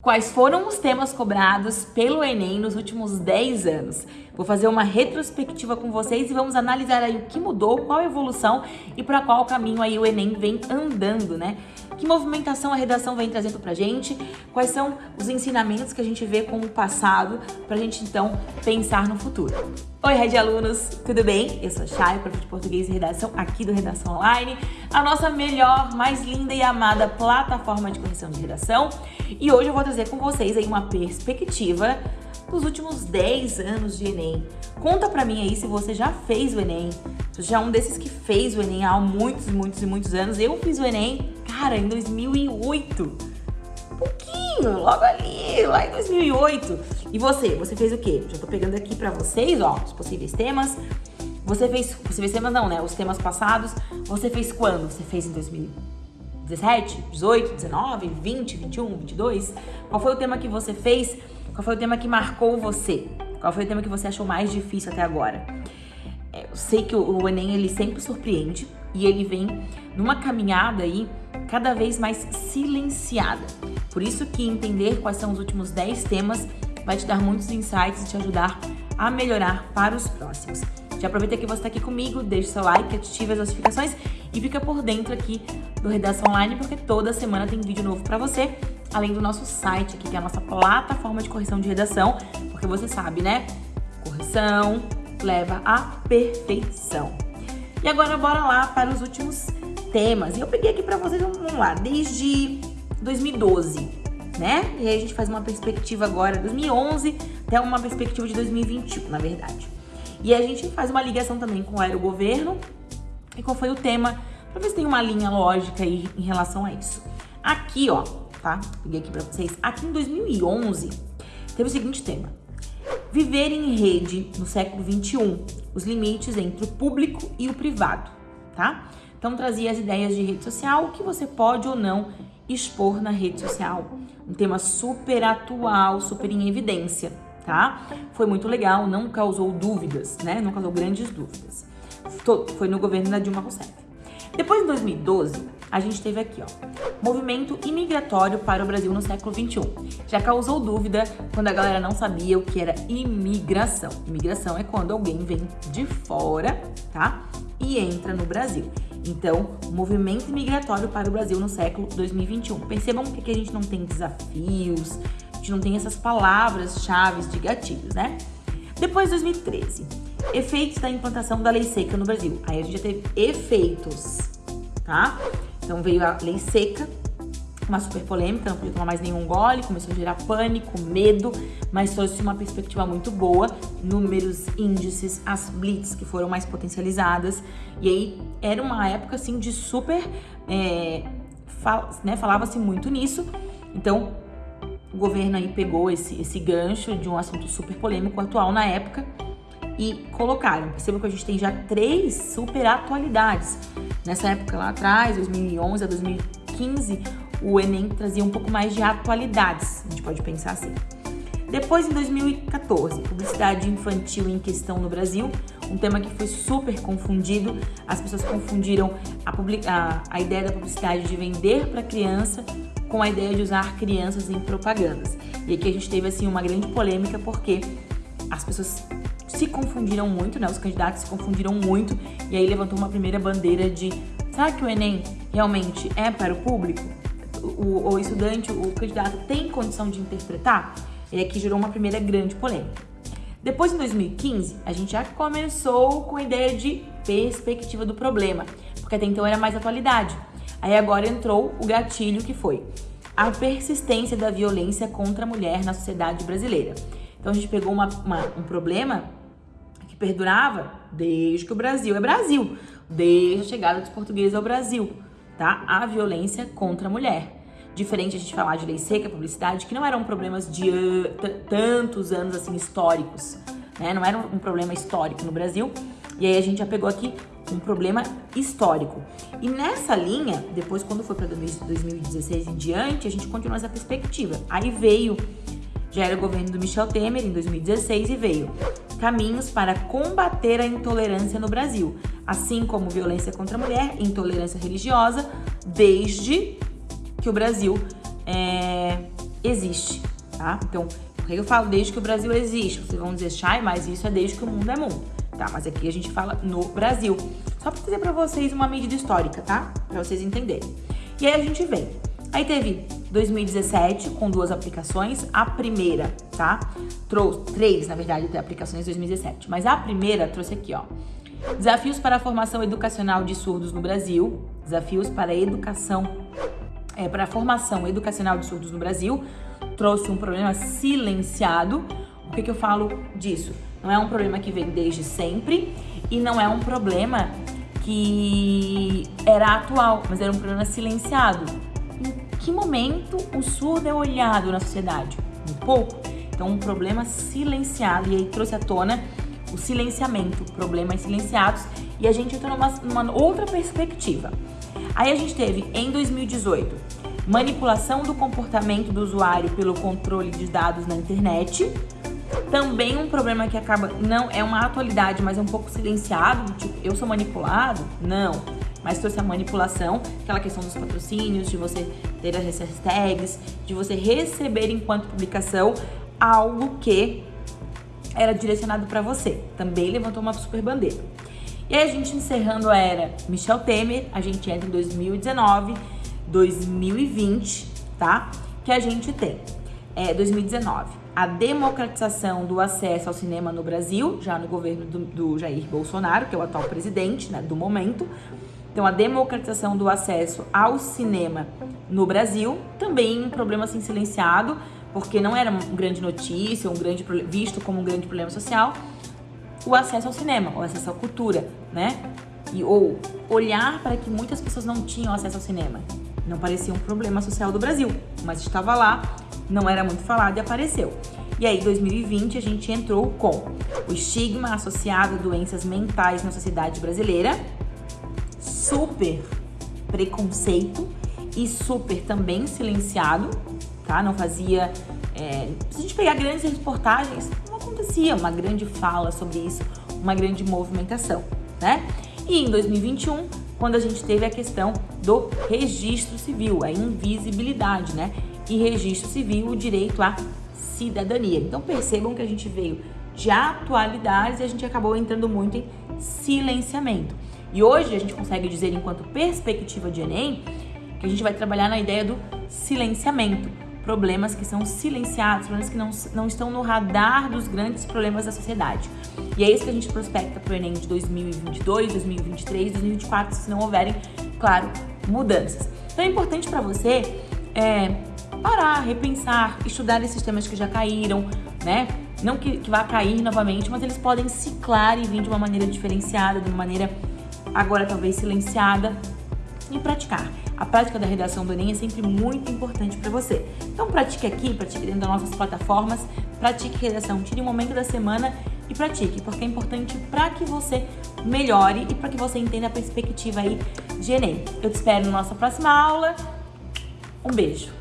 Quais foram os temas cobrados pelo Enem nos últimos 10 anos? Vou fazer uma retrospectiva com vocês e vamos analisar aí o que mudou, qual a evolução e para qual caminho aí o Enem vem andando, né? Que movimentação a redação vem trazendo pra gente? Quais são os ensinamentos que a gente vê com o passado pra gente então pensar no futuro? Oi, Red Alunos, tudo bem? Eu sou Chay, prof de português e redação aqui do Redação Online, a nossa melhor, mais linda e amada plataforma de correção de redação. E hoje eu vou trazer com vocês aí uma perspectiva dos últimos 10 anos de Enem. Conta pra mim aí se você já fez o Enem, se você já é um desses que fez o Enem há muitos, muitos e muitos anos. Eu fiz o Enem, cara, em 2008. pouquinho, logo ali, lá em 2008. E você, você fez o quê? Já tô pegando aqui pra vocês, ó, os possíveis temas. Você fez, possíveis temas não, né? Os temas passados. Você fez quando? Você fez em 2017, 18, 19, 20, 21, 22? Qual foi o tema que você fez? Qual foi o tema que marcou você? Qual foi o tema que você achou mais difícil até agora? É, eu sei que o Enem ele sempre surpreende e ele vem numa caminhada aí cada vez mais silenciada. Por isso que entender quais são os últimos 10 temas vai te dar muitos insights e te ajudar a melhorar para os próximos. Já aproveita que você está aqui comigo, deixe seu like, ative as notificações e fica por dentro aqui do Redação Online, porque toda semana tem vídeo novo para você além do nosso site aqui, que é a nossa plataforma de correção de redação, porque você sabe, né? Correção leva à perfeição. E agora bora lá para os últimos temas. E eu peguei aqui para vocês, vamos lá, desde 2012, né? E aí a gente faz uma perspectiva agora, 2011 até uma perspectiva de 2021, na verdade. E a gente faz uma ligação também com o aerogoverno e qual foi o tema, para ver se tem uma linha lógica aí em relação a isso. Aqui, ó, tá? Peguei aqui pra vocês. Aqui em 2011, teve o seguinte tema. Viver em rede no século 21, os limites entre o público e o privado, tá? Então trazia as ideias de rede social, o que você pode ou não expor na rede social. Um tema super atual, super em evidência, tá? Foi muito legal, não causou dúvidas, né? Não causou grandes dúvidas. Foi no governo da Dilma Rousseff. Depois, em 2012, a gente teve aqui, ó, movimento imigratório para o Brasil no século XXI. Já causou dúvida quando a galera não sabia o que era imigração. Imigração é quando alguém vem de fora, tá? E entra no Brasil. Então, movimento migratório para o Brasil no século 2021. Percebam que aqui a gente não tem desafios, a gente não tem essas palavras-chave de gatilhos, né? Depois, 2013, efeitos da implantação da lei seca no Brasil. Aí a gente já teve efeitos, tá? Então veio a lei seca, uma super polêmica, não podia tomar mais nenhum gole, começou a gerar pânico, medo, mas trouxe uma perspectiva muito boa, números, índices, as blitz que foram mais potencializadas, e aí era uma época assim de super, é, fal, né, falava-se muito nisso, então o governo aí pegou esse, esse gancho de um assunto super polêmico atual na época e colocaram. Perceba que a gente tem já três super atualidades. Nessa época lá atrás, 2011 a 2015, o Enem trazia um pouco mais de atualidades, a gente pode pensar assim. Depois, em 2014, publicidade infantil em questão no Brasil, um tema que foi super confundido. As pessoas confundiram a, a, a ideia da publicidade de vender para criança com a ideia de usar crianças em propagandas. E aqui a gente teve assim uma grande polêmica porque as pessoas se confundiram muito, né? Os candidatos se confundiram muito e aí levantou uma primeira bandeira de será que o Enem realmente é para o público? O, o estudante, o candidato tem condição de interpretar? E aqui gerou uma primeira grande polêmica. Depois, em 2015, a gente já começou com a ideia de perspectiva do problema, porque até então era mais atualidade. Aí agora entrou o gatilho que foi a persistência da violência contra a mulher na sociedade brasileira. Então a gente pegou uma, uma, um problema perdurava desde que o Brasil é Brasil, desde a chegada dos portugueses ao Brasil, tá? A violência contra a mulher. Diferente a gente falar de lei seca, publicidade, que não eram problemas de tantos anos assim históricos, né? Não era um problema histórico no Brasil. E aí a gente já pegou aqui um problema histórico. E nessa linha, depois quando foi para 2016 em diante, a gente continuou essa perspectiva. Aí veio, já era o governo do Michel Temer em 2016 e veio caminhos para combater a intolerância no Brasil, assim como violência contra a mulher, intolerância religiosa, desde que o Brasil é, existe, tá? Então, por eu falo desde que o Brasil existe? Vocês vão dizer, Chay, mas isso é desde que o mundo é mundo. Tá, mas aqui a gente fala no Brasil. Só para trazer para vocês uma medida histórica, tá? Para vocês entenderem. E aí a gente vem. Aí teve 2017 com duas aplicações. A primeira, tá? Trouxe três, na verdade, aplicações 2017. Mas a primeira trouxe aqui, ó. Desafios para a formação educacional de surdos no Brasil. Desafios para a educação, é, para a formação educacional de surdos no Brasil. Trouxe um problema silenciado. O que, que eu falo disso? Não é um problema que vem desde sempre e não é um problema que era atual, mas era um problema silenciado. Que momento o surdo é olhado na sociedade? Muito pouco. Então, um problema silenciado. E aí trouxe à tona o silenciamento, problemas silenciados. E a gente entrou numa, numa outra perspectiva. Aí a gente teve, em 2018, manipulação do comportamento do usuário pelo controle de dados na internet. Também um problema que acaba, não é uma atualidade, mas é um pouco silenciado, tipo, eu sou manipulado? Não. Mas trouxe a manipulação, aquela questão dos patrocínios, de você ter as hashtags, de você receber enquanto publicação algo que era direcionado para você. Também levantou uma super bandeira. E aí a gente encerrando a era Michel Temer, a gente entra em 2019, 2020, tá? Que a gente tem é, 2019, a democratização do acesso ao cinema no Brasil, já no governo do, do Jair Bolsonaro, que é o atual presidente né, do momento. Então, a democratização do acesso ao cinema no Brasil, também um problema assim silenciado, porque não era uma grande notícia, um grande visto como um grande problema social, o acesso ao cinema, o acesso à cultura, né? E, ou olhar para que muitas pessoas não tinham acesso ao cinema. Não parecia um problema social do Brasil, mas estava lá não era muito falado e apareceu. E aí, 2020, a gente entrou com o estigma associado a doenças mentais na sociedade brasileira, super preconceito e super também silenciado, tá? Não fazia. É, se a gente pegar grandes reportagens, não acontecia uma grande fala sobre isso, uma grande movimentação, né? E em 2021, quando a gente teve a questão do registro civil, a invisibilidade, né? e registro civil o direito à cidadania. Então percebam que a gente veio de atualidades e a gente acabou entrando muito em silenciamento. E hoje a gente consegue dizer, enquanto perspectiva de Enem, que a gente vai trabalhar na ideia do silenciamento. Problemas que são silenciados, problemas que não, não estão no radar dos grandes problemas da sociedade. E é isso que a gente prospecta para o Enem de 2022, 2023, 2024, se não houverem, claro, mudanças. Então é importante para você é, parar, repensar, estudar esses temas que já caíram, né? Não que, que vá cair novamente, mas eles podem ciclar e vir de uma maneira diferenciada, de uma maneira agora talvez silenciada e praticar. A prática da redação do Enem é sempre muito importante para você. Então pratique aqui, pratique dentro das nossas plataformas, pratique redação, tire um momento da semana e pratique, porque é importante para que você melhore e para que você entenda a perspectiva aí de Enem. Eu te espero na nossa próxima aula. Um beijo!